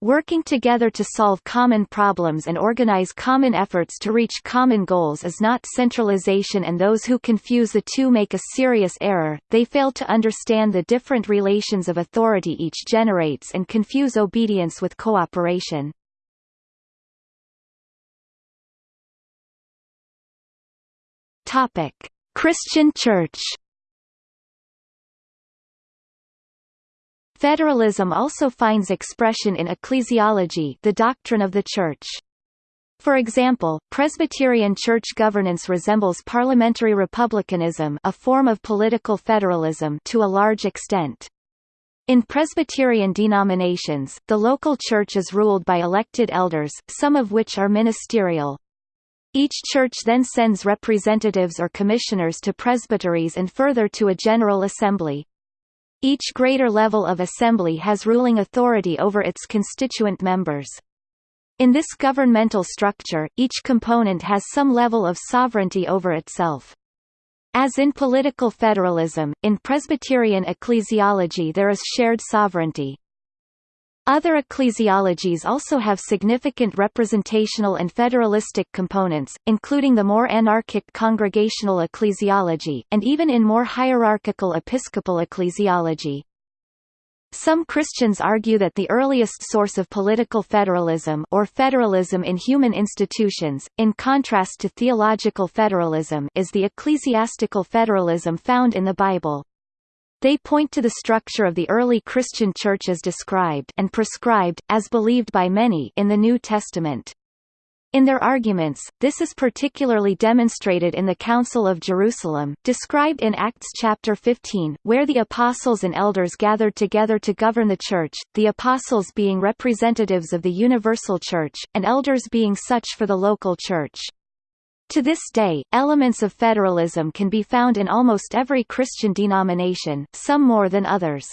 Working together to solve common problems and organize common efforts to reach common goals is not centralization and those who confuse the two make a serious error, they fail to understand the different relations of authority each generates and confuse obedience with cooperation. Christian Church Federalism also finds expression in ecclesiology the doctrine of the Church. For example, Presbyterian church governance resembles parliamentary republicanism a form of political federalism to a large extent. In Presbyterian denominations, the local church is ruled by elected elders, some of which are ministerial. Each church then sends representatives or commissioners to presbyteries and further to a general assembly. Each greater level of assembly has ruling authority over its constituent members. In this governmental structure, each component has some level of sovereignty over itself. As in political federalism, in Presbyterian ecclesiology there is shared sovereignty. Other ecclesiologies also have significant representational and federalistic components, including the more anarchic congregational ecclesiology, and even in more hierarchical episcopal ecclesiology. Some Christians argue that the earliest source of political federalism or federalism in human institutions, in contrast to theological federalism is the ecclesiastical federalism found in the Bible. They point to the structure of the early Christian Church as described and prescribed, as believed by many in the New Testament. In their arguments, this is particularly demonstrated in the Council of Jerusalem, described in Acts chapter 15, where the apostles and elders gathered together to govern the church, the apostles being representatives of the universal church, and elders being such for the local church. To this day, elements of federalism can be found in almost every Christian denomination, some more than others.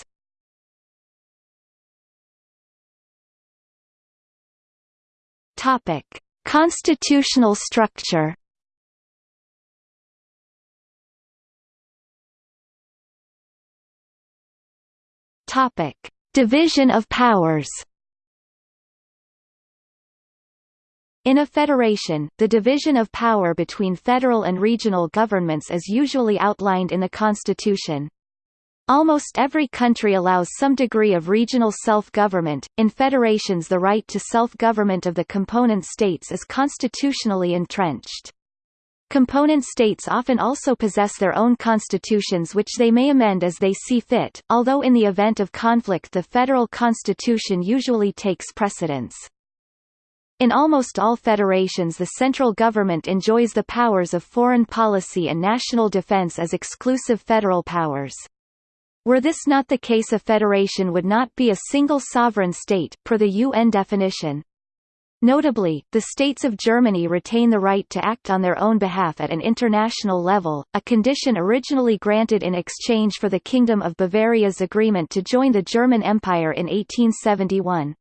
Topic: Constitutional structure. Topic: Division of powers. In a federation, the division of power between federal and regional governments is usually outlined in the constitution. Almost every country allows some degree of regional self-government. In federations the right to self-government of the component states is constitutionally entrenched. Component states often also possess their own constitutions which they may amend as they see fit, although in the event of conflict the federal constitution usually takes precedence. In almost all federations the central government enjoys the powers of foreign policy and national defense as exclusive federal powers. Were this not the case a federation would not be a single sovereign state, per the UN definition. Notably, the states of Germany retain the right to act on their own behalf at an international level, a condition originally granted in exchange for the Kingdom of Bavaria's agreement to join the German Empire in 1871.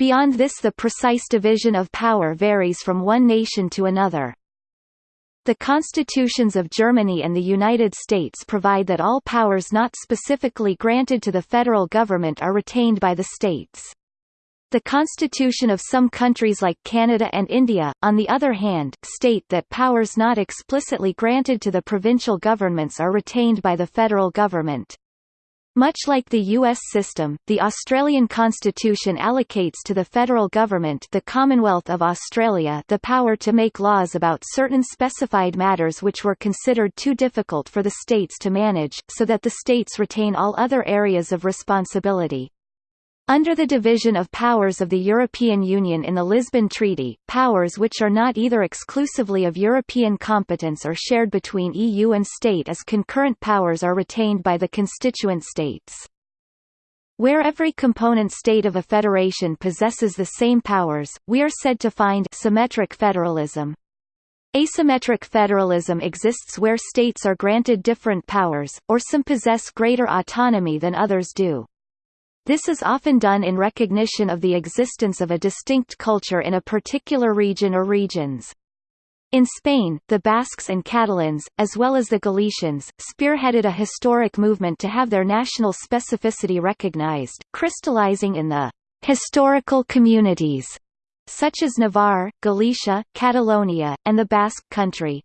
Beyond this the precise division of power varies from one nation to another. The constitutions of Germany and the United States provide that all powers not specifically granted to the federal government are retained by the states. The constitution of some countries like Canada and India, on the other hand, state that powers not explicitly granted to the provincial governments are retained by the federal government. Much like the U.S. system, the Australian constitution allocates to the federal government the Commonwealth of Australia the power to make laws about certain specified matters which were considered too difficult for the states to manage, so that the states retain all other areas of responsibility. Under the division of powers of the European Union in the Lisbon Treaty, powers which are not either exclusively of European competence or shared between EU and state as concurrent powers are retained by the constituent states. Where every component state of a federation possesses the same powers, we are said to find symmetric federalism. Asymmetric federalism exists where states are granted different powers, or some possess greater autonomy than others do. This is often done in recognition of the existence of a distinct culture in a particular region or regions. In Spain, the Basques and Catalans, as well as the Galicians, spearheaded a historic movement to have their national specificity recognized, crystallizing in the historical communities such as Navarre, Galicia, Catalonia, and the Basque Country.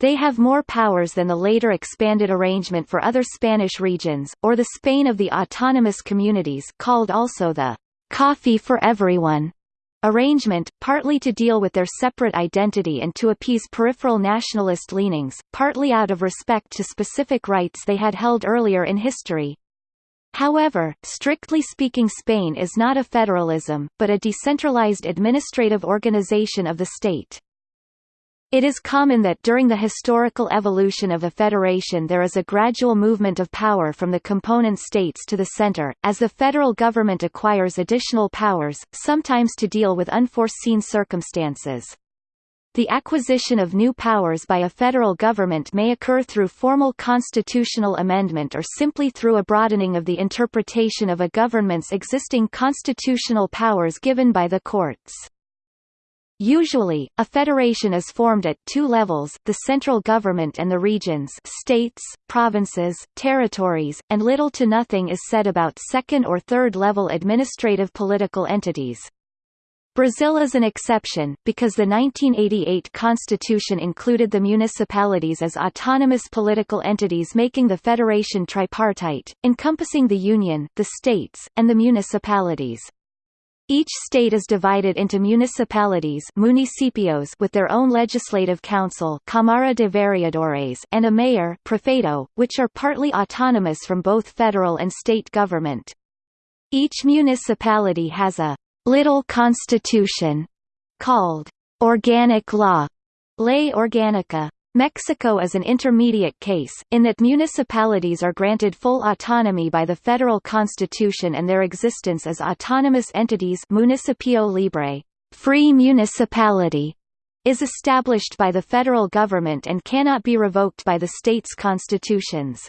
They have more powers than the later expanded arrangement for other Spanish regions, or the Spain of the autonomous communities called also the «coffee for everyone» arrangement, partly to deal with their separate identity and to appease peripheral nationalist leanings, partly out of respect to specific rights they had held earlier in history. However, strictly speaking Spain is not a federalism, but a decentralized administrative organization of the state. It is common that during the historical evolution of a federation there is a gradual movement of power from the component states to the center, as the federal government acquires additional powers, sometimes to deal with unforeseen circumstances. The acquisition of new powers by a federal government may occur through formal constitutional amendment or simply through a broadening of the interpretation of a government's existing constitutional powers given by the courts. Usually, a federation is formed at two levels, the central government and the regions states, provinces, territories, and little to nothing is said about second or third level administrative political entities. Brazil is an exception, because the 1988 constitution included the municipalities as autonomous political entities making the federation tripartite, encompassing the union, the states, and the municipalities. Each state is divided into municipalities municipios with their own legislative council Cámara de Vereadores and a mayor prefeito, which are partly autonomous from both federal and state government. Each municipality has a little constitution, called organic law, ley orgánica. Mexico is an intermediate case, in that municipalities are granted full autonomy by the federal constitution and their existence as autonomous entities municipio libre free municipality is established by the federal government and cannot be revoked by the states' constitutions.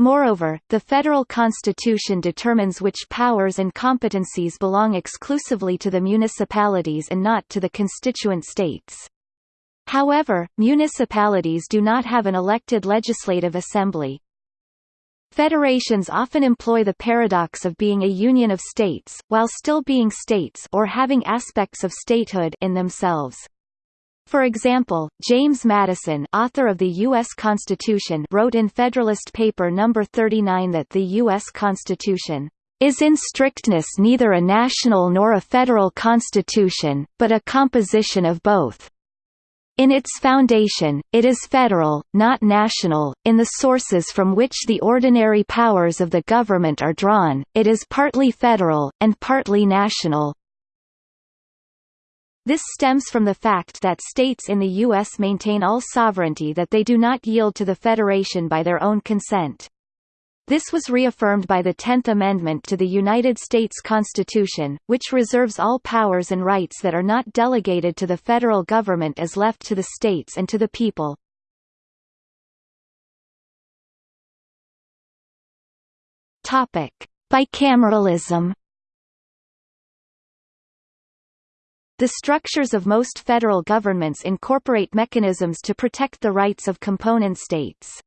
Moreover, the federal constitution determines which powers and competencies belong exclusively to the municipalities and not to the constituent states. However, municipalities do not have an elected legislative assembly. Federations often employ the paradox of being a union of states, while still being states or having aspects of statehood in themselves. For example, James Madison author of the U.S. Constitution wrote in Federalist Paper No. 39 that the U.S. Constitution is in strictness neither a national nor a federal constitution, but a composition of both. In its foundation, it is federal, not national. In the sources from which the ordinary powers of the government are drawn, it is partly federal, and partly national. This stems from the fact that states in the U.S. maintain all sovereignty that they do not yield to the Federation by their own consent. This was reaffirmed by the Tenth Amendment to the United States Constitution, which reserves all powers and rights that are not delegated to the federal government as left to the states and to the people. Topic: Bicameralism The structures of most federal governments incorporate mechanisms to protect the rights of component states.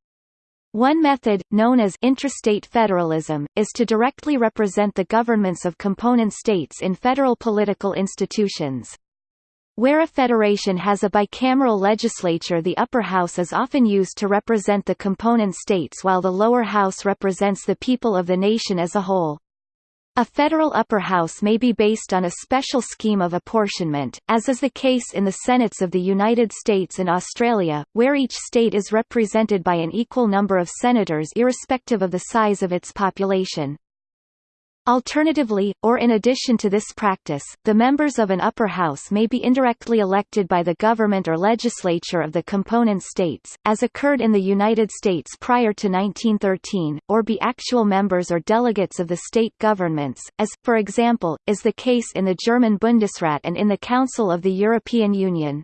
One method, known as intrastate federalism, is to directly represent the governments of component states in federal political institutions. Where a federation has a bicameral legislature the upper house is often used to represent the component states while the lower house represents the people of the nation as a whole. A federal upper house may be based on a special scheme of apportionment, as is the case in the Senates of the United States and Australia, where each state is represented by an equal number of senators irrespective of the size of its population. Alternatively, or in addition to this practice, the members of an upper house may be indirectly elected by the government or legislature of the component states, as occurred in the United States prior to 1913, or be actual members or delegates of the state governments, as, for example, is the case in the German Bundesrat and in the Council of the European Union.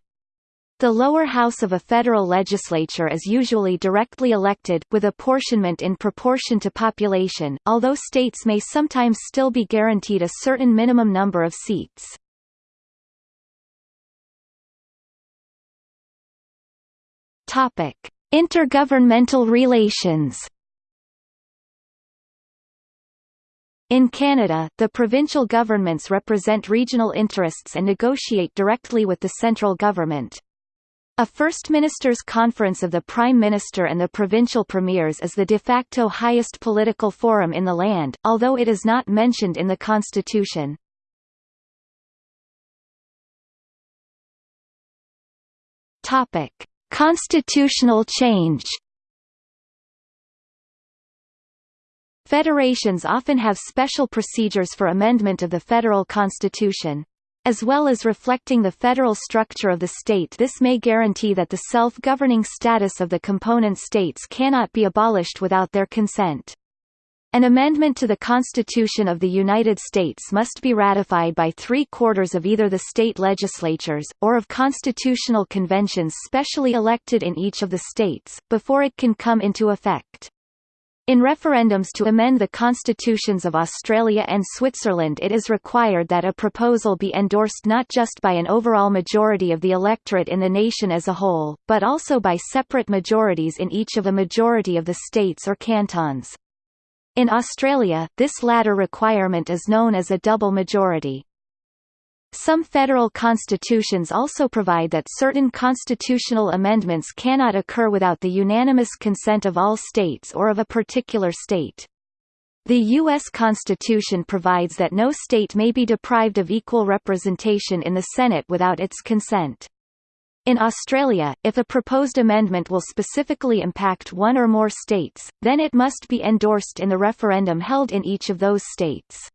The lower house of a federal legislature is usually directly elected, with apportionment in proportion to population, although states may sometimes still be guaranteed a certain minimum number of seats. Intergovernmental relations. In Canada, the provincial governments represent regional interests and negotiate directly with the central government. A First Ministers' Conference of the Prime Minister and the provincial premiers is the de facto highest political forum in the land, although it is not mentioned in the constitution. Topic: Constitutional change Federations often have special procedures for amendment of the federal constitution. As well as reflecting the federal structure of the state this may guarantee that the self-governing status of the component states cannot be abolished without their consent. An amendment to the Constitution of the United States must be ratified by three-quarters of either the state legislatures, or of constitutional conventions specially elected in each of the states, before it can come into effect. In referendums to amend the constitutions of Australia and Switzerland it is required that a proposal be endorsed not just by an overall majority of the electorate in the nation as a whole, but also by separate majorities in each of a majority of the states or cantons. In Australia, this latter requirement is known as a double majority. Some federal constitutions also provide that certain constitutional amendments cannot occur without the unanimous consent of all states or of a particular state. The U.S. Constitution provides that no state may be deprived of equal representation in the Senate without its consent. In Australia, if a proposed amendment will specifically impact one or more states, then it must be endorsed in the referendum held in each of those states.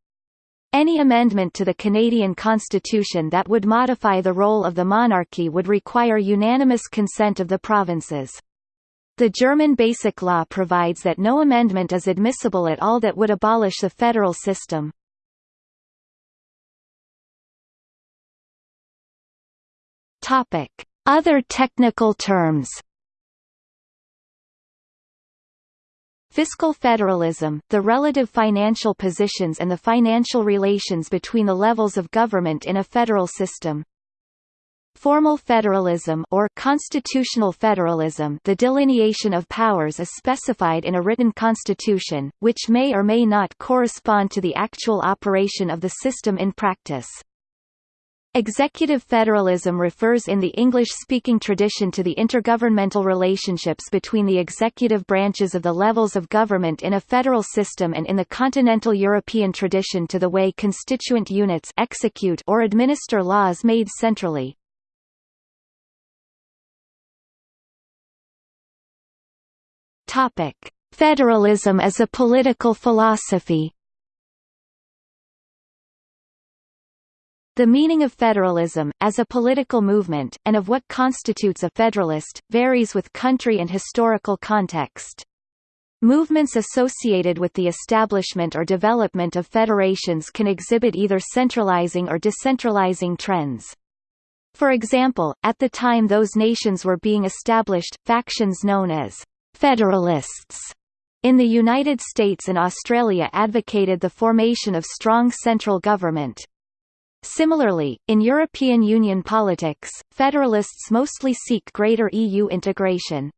Any amendment to the Canadian Constitution that would modify the role of the monarchy would require unanimous consent of the provinces. The German Basic Law provides that no amendment is admissible at all that would abolish the federal system. Other technical terms Fiscal federalism, the relative financial positions and the financial relations between the levels of government in a federal system. Formal federalism or constitutional federalism the delineation of powers is specified in a written constitution, which may or may not correspond to the actual operation of the system in practice. Executive federalism refers in the English-speaking tradition to the intergovernmental relationships between the executive branches of the levels of government in a federal system and in the continental European tradition to the way constituent units execute or administer laws made centrally. Federalism as a political philosophy The meaning of federalism, as a political movement, and of what constitutes a federalist, varies with country and historical context. Movements associated with the establishment or development of federations can exhibit either centralizing or decentralizing trends. For example, at the time those nations were being established, factions known as «federalists» in the United States and Australia advocated the formation of strong central government. Similarly, in European Union politics, federalists mostly seek greater EU integration.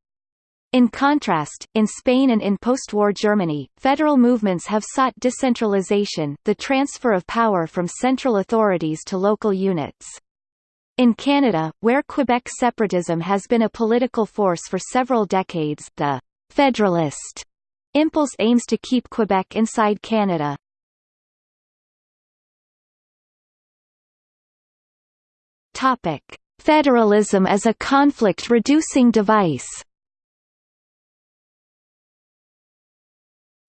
In contrast, in Spain and in post-war Germany, federal movements have sought decentralization, the transfer of power from central authorities to local units. In Canada, where Quebec separatism has been a political force for several decades, the «federalist» impulse aims to keep Quebec inside Canada. Topic: Federalism as a conflict-reducing device.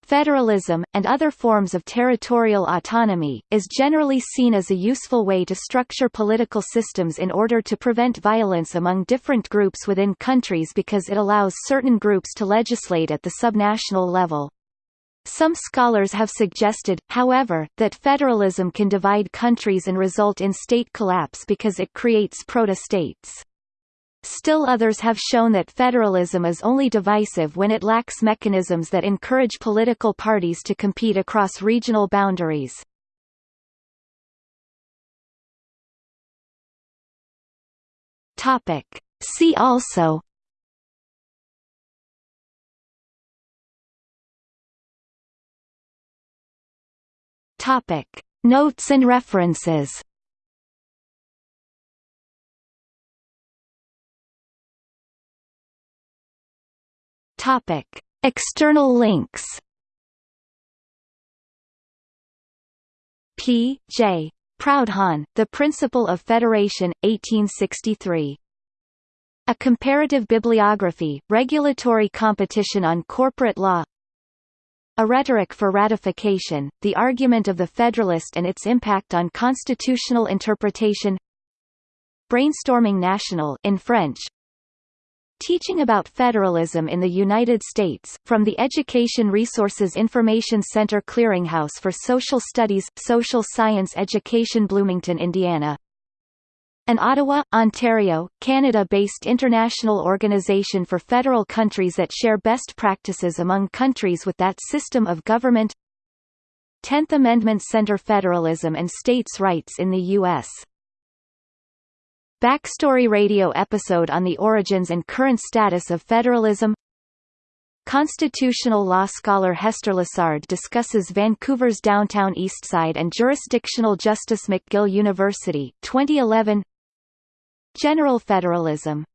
Federalism, and other forms of territorial autonomy, is generally seen as a useful way to structure political systems in order to prevent violence among different groups within countries because it allows certain groups to legislate at the subnational level. Some scholars have suggested, however, that federalism can divide countries and result in state collapse because it creates proto-states. Still others have shown that federalism is only divisive when it lacks mechanisms that encourage political parties to compete across regional boundaries. See also Topic. Notes and references Topic: External links. P. J. Proudhon, The Principle of Federation, 1863. A Comparative Bibliography, Regulatory Competition on Corporate Law A Rhetoric for Ratification, The Argument of the Federalist and Its Impact on Constitutional Interpretation Brainstorming National in French, Teaching about Federalism in the United States, from the Education Resources Information Center Clearinghouse for Social Studies, Social Science Education Bloomington, Indiana. An Ottawa, Ontario, Canada-based international organization for federal countries that share best practices among countries with that system of government. Tenth Amendment Center Federalism and States' Rights in the U.S. Backstory radio episode on the origins and current status of federalism. Constitutional law scholar Hester Lessard discusses Vancouver's downtown Eastside and jurisdictional justice McGill University 2011 General federalism